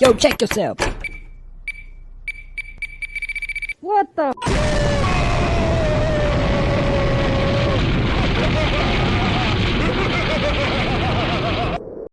Yo, check yourself. What the?